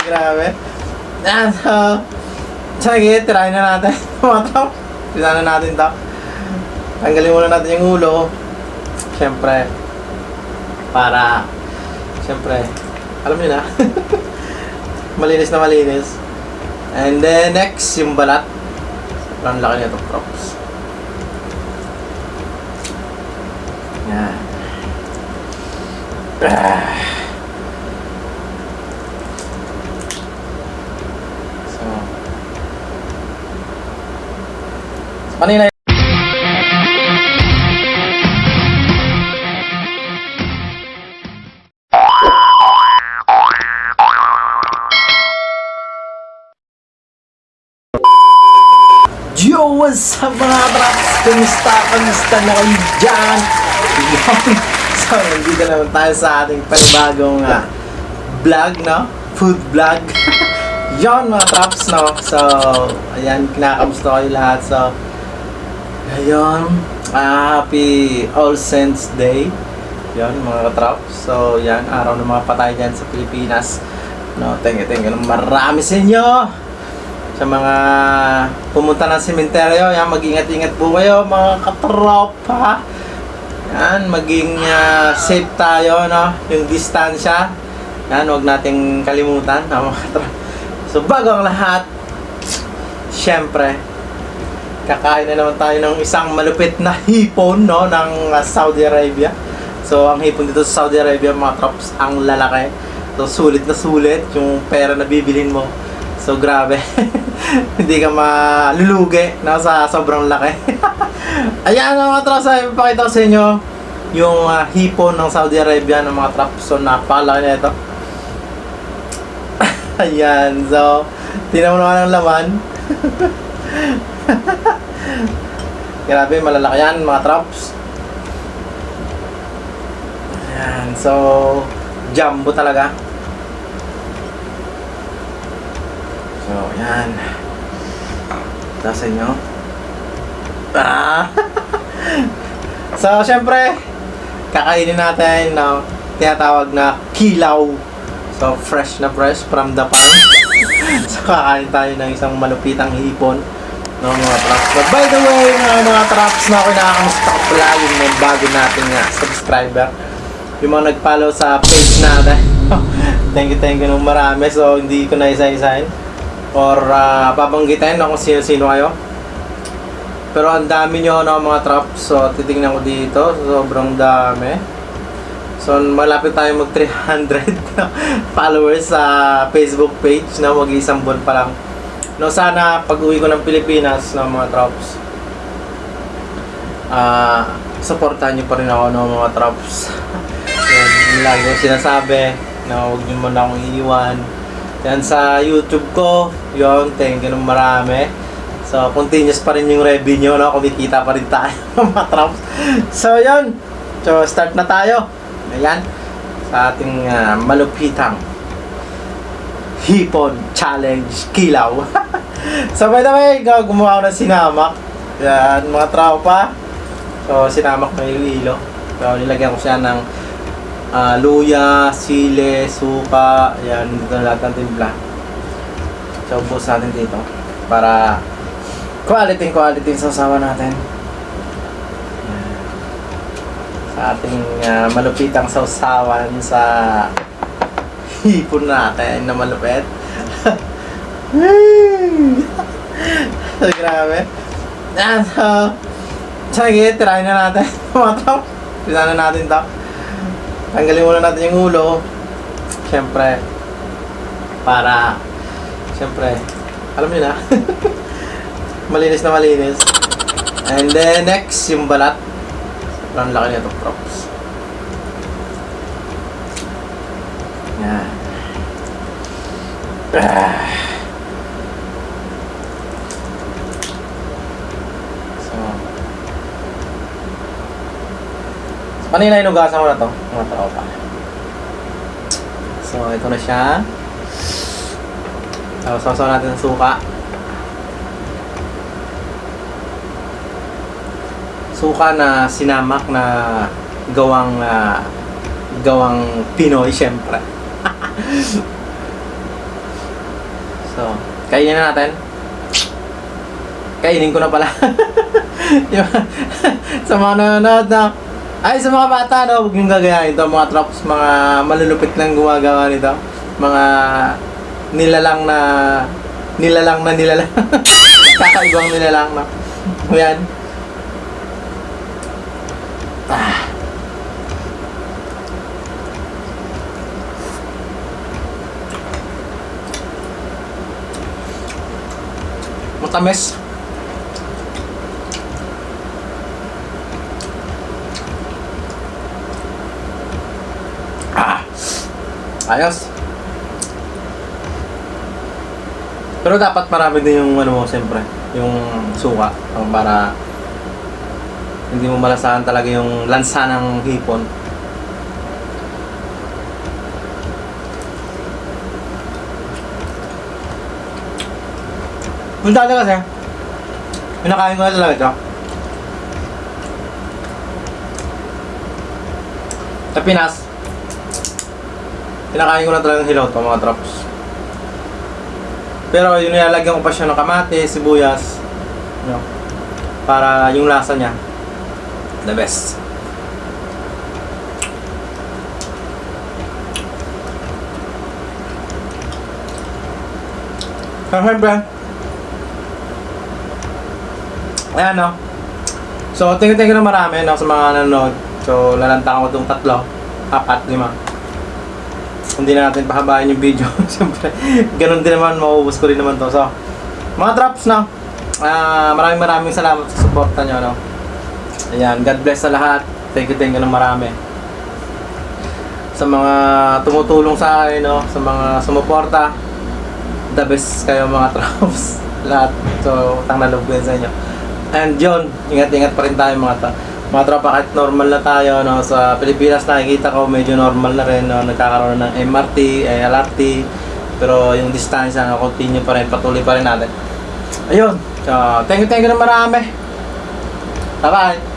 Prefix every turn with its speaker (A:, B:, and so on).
A: Grabe. Yan, so, sige, tirahin na natin. Trop. Tirahin na natin to. Tanggalin muna natin yung ulo. Siyempre, para, siyempre, alam niyo na. malinis na malinis. And then, next, yung balat. Sobrang laki nito, props. Yan. Ah. So, kanina Yo, what's up mga traps? Kamusta? Kamusta na kayo dyan? So, nandito naman tayo sa ating panibagong uh, vlog, no? Food vlog. Yon mga traps, no? So, ayan, kinakamusta kayo lahat. So, ayun, ah, happy All Saints Day. Yon mga traps. So, yan, araw ng mga patay dyan sa Pilipinas. No, thank you, thank you. Marami sa inyo sa mga pumunta ng sementeryo, yan, mag-ingat-ingat po kayo mga katropa. Yan, maging ah, safe tayo, no? Yung distansya. Yan, huwag nating kalimutan, no, mga katropa. So, bago ang lahat, syempre, kakain na naman tayo ng isang malupit na hipon, no, ng ah, Saudi Arabia. So, ang hipon dito sa Saudi Arabia, mga trops, ang lalaki. So, sulit na sulit yung pera na bibilhin mo. So, grabe. Hindi ka malulugi no, sa sobrang laki. Ayan mga traps, ay papakita ko sa inyo yung ah, hipon ng Saudi Arabia ng mga traps. So, napakalaki na ito. Ayan, so, tinan mo naman ang laman. Grabe, malalaki yan mga traps. Ayan, so, jumbo talaga. So, yan. Ito sa inyo. Ah! so, syempre, kakainin natin ng tinatawag na kilaw. So, fresh na fresh from the farm. so, kakain tayo ng isang malupitang hipon ng mga traps. But by the way, mga, mga traps na ako nakakamusta ko pala yung mga bago nating uh, subscriber. Yung mga nag-follow sa page natin. thank you, thank you nung marami. So, hindi ko na isa-isahin or uh, babanggitin no, kung sino-sino kayo. Pero ang dami nyo no, mga traps. So, titingnan ko dito. Sobrang dami. So, malapit tayo mag 300 followers sa Facebook page na no, mag-isang buwan pa lang. No, sana pag uwi ko ng Pilipinas no, mga traps. Ah, supportahan niyo pa rin ako no, mga traps. Yan, yun lagi sinasabi na huwag niyo muna akong iiwan. Yan sa YouTube ko, yon thank you ng marami. So, continuous pa rin yung revenue, no? Kumikita pa rin tayo, mga traps. So, yon So, start na tayo. Ayan. Sa ating ah, malupitang Hipon Challenge Kilaw. so, by the way, gumawa ako ng sinamak. Yan, mga tropa. So, sinamak na yung ilo. So, nilagyan ko siya ng ah, luya, sile, suka, yan, dito na lahat ng timpla. So, ubos natin dito para quality quality yung sasawa natin. Sa ating ah, malupitang sausawan sa hipon natin na malupit. so, grabe. Yan, so, sige, tirahin na natin. Mga top. Tirahin na natin to. Tanggalin muna natin yung ulo. Siyempre, para, siyempre, alam niyo na. malinis na malinis. And then, next, yung balat. Sobrang laki nito, props. Yan. So, Kanina inugasan ko na to, mga tropa. So, ito na siya. Tapos, sasaw natin ng suka. Suka na sinamak na gawang ah, gawang Pinoy, syempre. So, kainin na natin. Kainin ko na pala. Sa mga nanonood na, ay sa mga bata, no, huwag yung gagayahin ito. Mga traps, mga malulupit lang gumagawa nito. Mga nilalang na, nilalang na nilalang. Kakaibang nilalang na. Ayan. Ah. Matamis. Ah. Ayos. Pero dapat marami din yung ano mo, siyempre, yung suka para hindi mo malasahan talaga yung lansa ng hipon. Yung dati kasi, pinakain ko na talaga ito. Sa Pinas, pinakain ko na talagang hilaw to mga traps. Pero yun nilalagyan ko pa siya ng kamate, sibuyas, no, para yung lasa niya, the best. Pero syempre, ayan no. So, tingin tingin na marami no, sa mga nanonood. So, lalantang ko itong tatlo, apat, lima. Hindi na natin pahabain yung video. Siyempre, ganun din naman, mauubos ko rin naman to. So, mga drops no. Ah, maraming maraming salamat sa suporta nyo, no. Ayan, God bless sa lahat. Thank you, thank you ng marami. Sa mga tumutulong sa akin, no, sa mga sumuporta. The best kayo mga drops. lahat. So, utang na yun sa inyo. And yun, ingat-ingat pa rin tayo mga ta mga tropa. Kahit normal na tayo no sa Pilipinas nakikita ko medyo normal na rin no nagkakaroon ng MRT, LRT pero yung distansya na continue pa rin patuloy pa rin natin. Ayun so thank you thank you na marami. Bye bye